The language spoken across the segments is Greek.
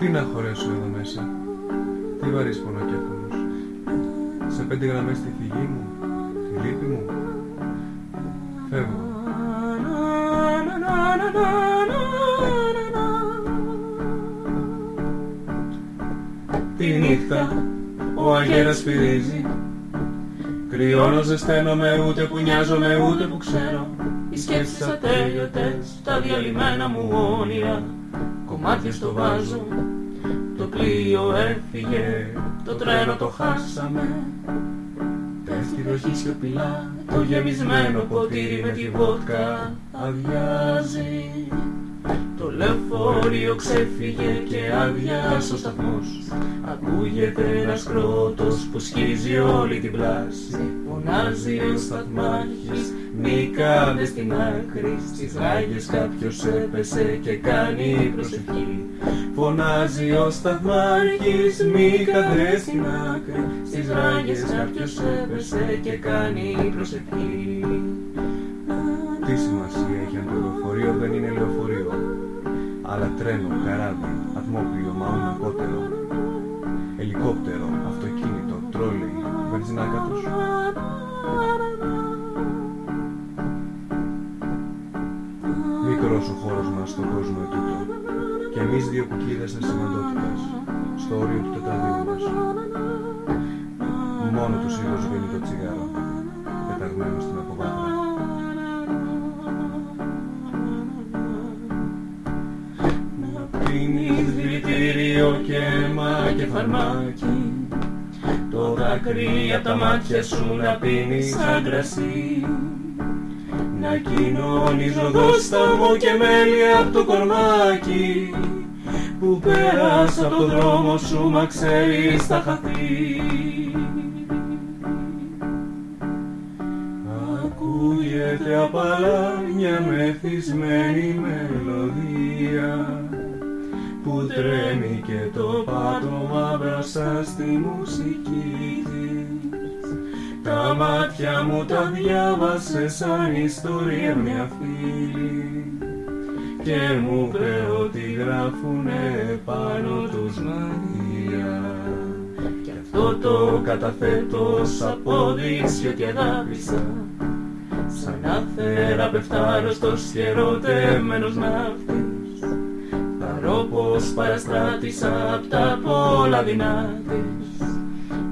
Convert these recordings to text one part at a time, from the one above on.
Τι να χωρέσω εδώ μέσα, τι βαρύς πονοκέφαλος. Σε πέντε γραμμές τη φυγή μου, τη λύπη μου, φεύγω. Τη νύχτα ο αγέρας φυρίζει Κρυώνω, ζεσταίνομαι, ούτε που νοιάζομαι, ούτε που ξέρω Οι σκέψεις ατέλειωτες, τα διαλυμένα μου όνειρα Κομμάτια στο βάζω, το πλοίο έφυγε Το τρένο το χάσαμε. Πέφτει βροχή σιωπηλά, το γεμισμένο ποτήρι με τη βότκα αδειάζει. Το λεωφορείο ξέφυγε και άδειας ο σταθμός. Ακούγεται ένας κρότος που σκίζει όλη την πλάση. Φωνάζει ο σταθμάρχης μη κάντε στην άκρη Στις ράγες κάποιος έπεσε και κάνει προσευχή Φωνάζει ο σταθμάρχης μη κάντε στην άκρη Στις ράγες κάποιος έπεσε και κάνει προσευχή Τι σημασία έχει αν το λεωφορείο δεν είναι λεωφορείο αλλά τρένο, καράβι, ατμόπλιο, μαούν ακότερο, ελικόπτερο, αυτοκίνητο, τρόλεϊ, βενζινάκατος; Μικρός ο χώρος μας στον κόσμο ετούτο και εμείς δύο κουκίδες ασημαντότητας στο όριο του τετραδίου μας. Μόνο τους ήχος σβήνει το τσιγάρο, πεταγμένο στην αποβάθρα. πίνεις δηλητήριο και αίμα και φαρμάκι το δάκρυ απ' τα μάτια σου να πίνεις σαν κρασί να κοινώνεις μου και μέλι απ' το κορμάκι που πέρασα από το δρόμο σου μα ξέρεις θα χαθεί Ακούγεται απαλά μια μεθυσμένη μελωδία που τρέμει και το πάτωμα μπροστά στη μουσική της. Τα μάτια μου τα διάβασες σαν ιστορία μια φίλη. Και μου είπε ότι γράφουνε πάνω τους Μαρία και αυτό το καταθέτω σ' απόδειξη ότι αγάπησα σαν να θεραπευτάρωστος και ερωτεμένος ναύτης όπως παραστράτησα απ' τα πολλά δυνάτης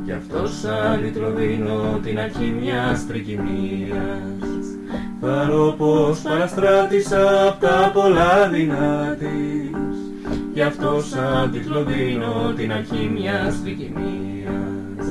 Γι' αυτό σαν δίνω την αρχή μιας τρικυμίας. Θαρώ πως παραστράτησα απ' τα πολλά δυνάτης Γι' αυτό σαν δίνω την αρχή μιας τρικυμίας